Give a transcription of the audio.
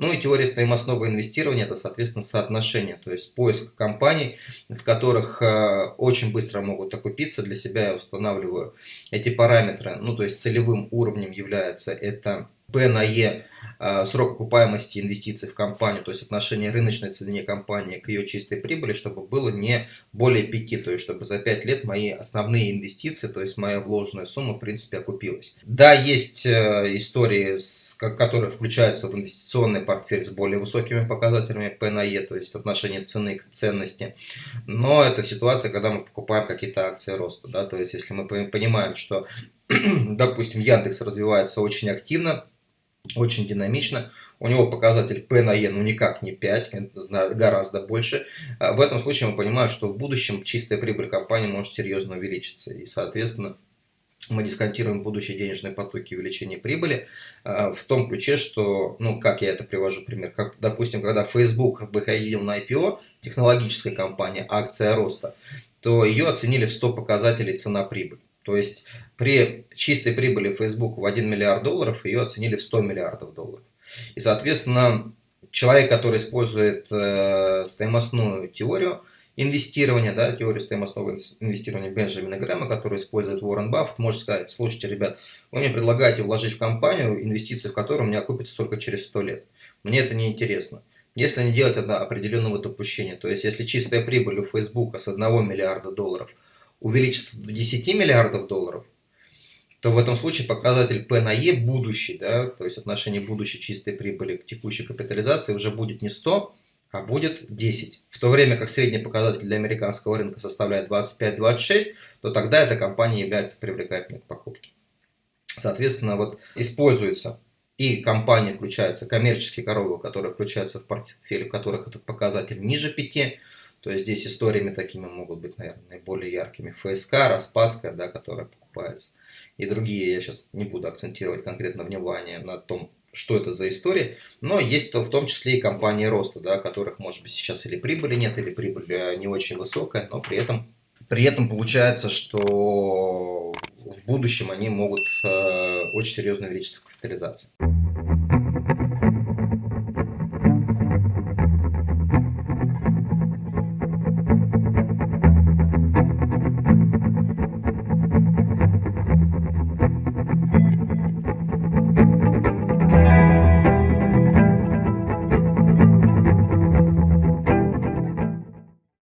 Ну и теория стоимостного инвестирования – это, соответственно, соотношение, то есть поиск компаний, в которых э, очень быстро могут окупиться. Для себя я устанавливаю эти параметры, ну то есть целевым уровнем является это P на E срок окупаемости инвестиций в компанию, то есть отношение рыночной цены компании к ее чистой прибыли, чтобы было не более 5, то есть чтобы за 5 лет мои основные инвестиции, то есть моя вложенная сумма в принципе окупилась. Да, есть э, истории, которые включаются в инвестиционный портфель с более высокими показателями P на E, то есть отношение цены к ценности, но это ситуация, когда мы покупаем какие-то акции роста, да, то есть если мы понимаем, что допустим, Яндекс развивается очень активно, очень динамично. У него показатель P на E ну никак не 5, это гораздо больше. А в этом случае мы понимаем, что в будущем чистая прибыль компании может серьезно увеличиться. И, соответственно, мы дисконтируем будущие денежные потоки увеличения прибыли а, в том ключе, что, ну, как я это привожу пример, как, допустим, когда Facebook выходил на IPO, технологическая компания, акция роста, то ее оценили в 100 показателей цена-прибыль. То есть при чистой прибыли Facebook в 1 миллиард долларов ее оценили в 100 миллиардов долларов. И, соответственно, человек, который использует э, стоимостную теорию инвестирования, да, теорию стоимостного инвестирования Бенджамина Грэма, который использует Уоррен Баффет, может сказать, слушайте, ребят, вы мне предлагаете вложить в компанию, инвестиции в которую меня окупятся только через 100 лет. Мне это не интересно. Если не делать это определенного допущения, то есть если чистая прибыль у Facebook с 1 миллиарда долларов – увеличится до 10 миллиардов долларов, то в этом случае показатель P на E будущий, да, то есть отношение будущей чистой прибыли к текущей капитализации уже будет не 100, а будет 10. В то время как средний показатель для американского рынка составляет 25-26, то тогда эта компания является привлекательной к покупке. Соответственно, вот используется и компании включаются коммерческие коровы, которые включаются в портфель, у которых этот показатель ниже 5, то есть здесь историями такими могут быть, наверное, наиболее яркими. ФСК, Распадская, да, которая покупается. И другие, я сейчас не буду акцентировать конкретно внимание на том, что это за история. Но есть в том числе и компании роста, да, которых, может быть, сейчас или прибыли нет, или прибыль э, не очень высокая, но при этом, при этом получается, что в будущем они могут э, очень серьезно увеличиться в капитализации.